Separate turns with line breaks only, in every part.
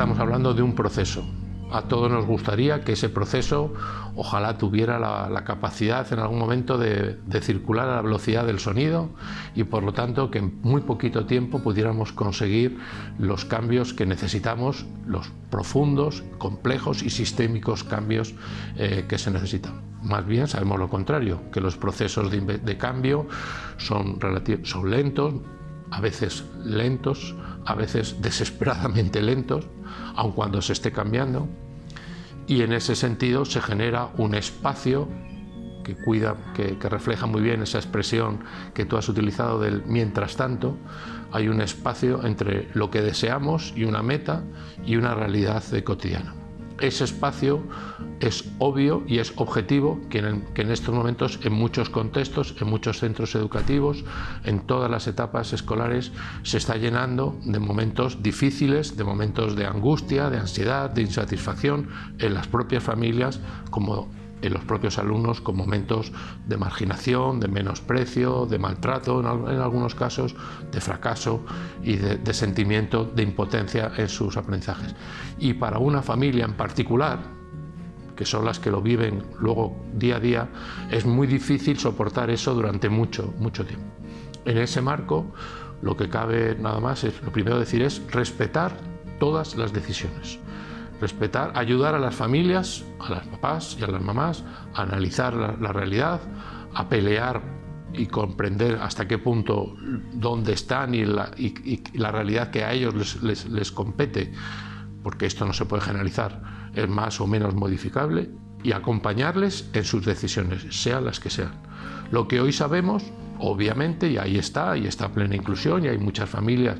estamos hablando de un proceso. A todos nos gustaría que ese proceso ojalá tuviera la, capacidad en algún momento de, circular a la velocidad del sonido y por lo tanto que en muy poquito tiempo pudiéramos conseguir los cambios que necesitamos, los profundos, complejos y sistémicos cambios eh, que se necesitan. Más bien sabemos lo contrario, que los procesos de, cambio son, son lentos, a veces lentos, a veces desesperadamente lentos, aun cuando se esté cambiando, y en ese sentido se genera un espacio que cuida, que, refleja muy bien esa expresión que tú has utilizado del mientras tanto, hay un espacio entre lo que deseamos y una meta y una realidad cotidiana ese espacio es obvio y es objetivo que en, estos momentos en muchos contextos, en muchos centros educativos, en todas las etapas escolares se está llenando de momentos difíciles, de momentos de angustia, de ansiedad, de insatisfacción en las propias familias como en los propios alumnos con momentos de marginación, de menosprecio, de maltrato, en, algunos casos de fracaso y de, sentimiento de impotencia en sus aprendizajes. Y para una familia en particular, que son las que lo viven luego día a día, es muy difícil soportar eso durante mucho, mucho tiempo. En ese marco, lo que cabe nada más es, lo primero decir es respetar todas las decisiones respetar, ayudar a las familias, a las papás y a las mamás a analizar la, realidad, a pelear y comprender hasta qué punto dónde están y la, realidad que a ellos les, compete, porque esto no se puede generalizar, es más o menos modificable, y acompañarles en sus decisiones, sean las que sean. Lo que hoy sabemos, obviamente, y ahí está, y está plena inclusión, y hay muchas familias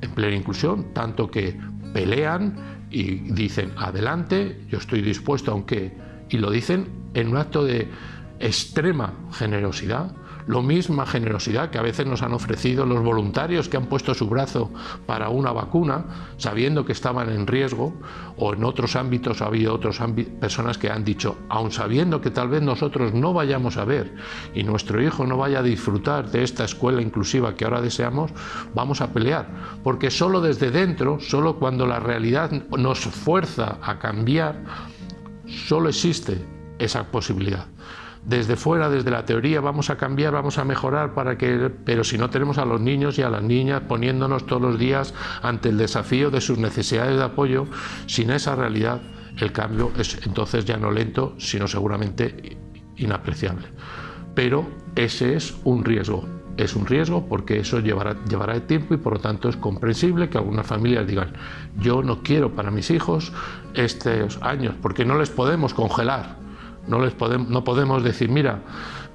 en plena inclusión, tanto que pelean y dicen adelante, yo estoy dispuesto aunque, y lo dicen en un acto de extrema generosidad, lo misma generosidad que a veces nos han ofrecido los voluntarios que han puesto su brazo para una vacuna, sabiendo que estaban en riesgo, o en otros ámbitos ha habido otras personas que han dicho, aun sabiendo que tal vez nosotros no vayamos a ver y nuestro hijo no vaya a disfrutar de esta escuela inclusiva que ahora deseamos, vamos a pelear, porque solo desde dentro, solo cuando la realidad nos fuerza a cambiar, solo existe esa posibilidad desde fuera, desde la teoría, vamos a cambiar, vamos a mejorar, para que, pero si no tenemos a los niños y a las niñas poniéndonos todos los días ante el desafío de sus necesidades de apoyo, sin esa realidad, el cambio es entonces ya no lento, sino seguramente inapreciable. Pero ese es un riesgo, es un riesgo porque eso llevará, llevará tiempo y por lo tanto es comprensible que algunas familias digan yo no quiero para mis hijos estos años porque no les podemos congelar no, les podemos, no podemos decir, mira,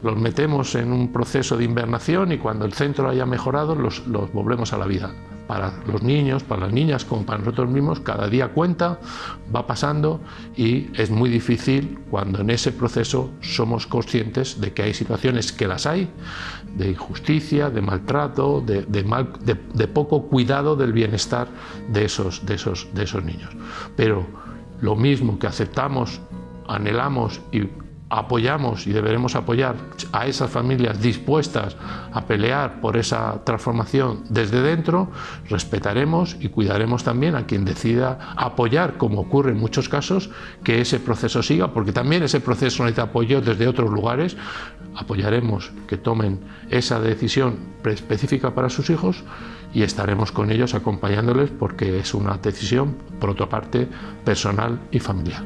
los metemos en un proceso de invernación y cuando el centro haya mejorado los, volvemos a la vida. Para los niños, para las niñas, como para nosotros mismos, cada día cuenta, va pasando y es muy difícil cuando en ese proceso somos conscientes de que hay situaciones que las hay, de injusticia, de maltrato, de, de, mal, de poco cuidado del bienestar de esos, de, esos, de esos niños. Pero lo mismo que aceptamos anhelamos y apoyamos y deberemos apoyar a esas familias dispuestas a pelear por esa transformación desde dentro, respetaremos y cuidaremos también a quien decida apoyar, como ocurre en muchos casos, que ese proceso siga, porque también ese proceso necesita apoyo desde otros lugares, apoyaremos que tomen esa decisión específica para sus hijos y estaremos con ellos acompañándoles porque es una decisión, por otra parte, personal y familiar.